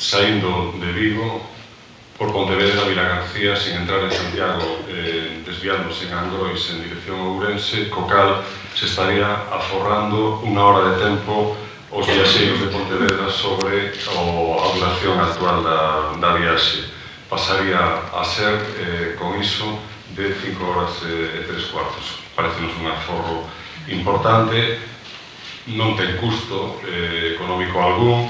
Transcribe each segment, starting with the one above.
saindo de Vigo por Pontevedra, Vilagarcía, sin entrar en Santiago, eh, desviándose en Angrois en dirección a Ourense, co cal se estaría aforrando unha hora de tempo os viaxeiros de Pontevedra sobre o, a duración actual da, da viaxe. Pasaría a ser, eh, con iso, de 5 horas eh, e 3 cuartos. Parecenos un aforro importante, non ten custo eh, económico algún,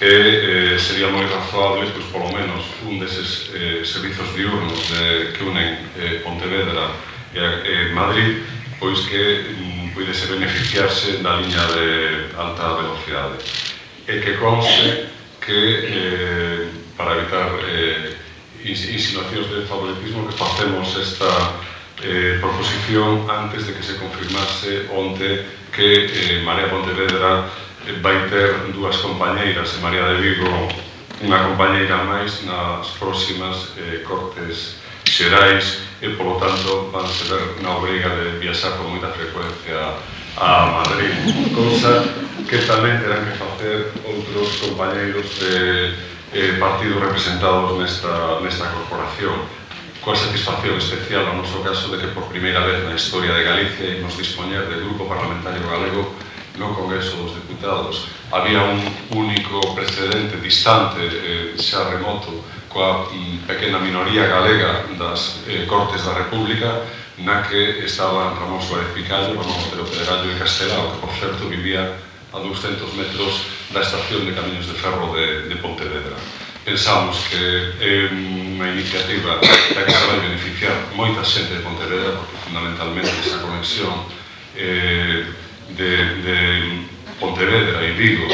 e eh, sería moi razoable, pois, polo menos, un deses eh, servizos diurnos de, que unen eh, Pontevedra e eh, Madrid, pois que mm, puidese beneficiarse da liña de alta velocidade. E que conste que, eh, para evitar eh, insinuacións de favoritismo, que facemos esta eh, proposición antes de que se confirmase onte que eh, Marea Pontevedra vai ter dúas compañeiras en María de Vigo unha compañeira máis nas próximas eh, cortes xerais e, polo tanto, van se ver na obriga de viaxar con moita frecuencia a Madrid. Cosa que tamén terán que facer outros compañeiros de eh, partidos representados nesta, nesta corporación coa satisfacción especial no noso caso de que por primeira vez na historia de Galicia imos dispoñer de grupo parlamentario galego no Congreso dos Deputados había un único precedente distante eh, xa remoto coa mm, pequena minoría galega das eh, Cortes da República na que estaban Ramón Suárez Picallo, Ramón Otero Pedrallo e Castelao, que por certo vivía a 200 metros da estación de Camiños de Ferro de, de Pontevedra. Pensamos que é unha iniciativa da que se vai beneficiar moita xente de Pontevedra, porque fundamentalmente esa conexión eh, de, de Pontevedra e Vigo,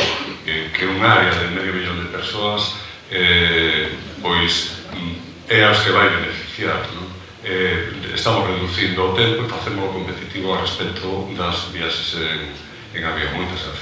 eh, que é unha área de medio millón de persoas, eh, pois mm, é as que vai beneficiar. Non? Eh, estamos reducindo o tempo e facémolo competitivo a respecto das viaxes en, en avión. Moitas gracias.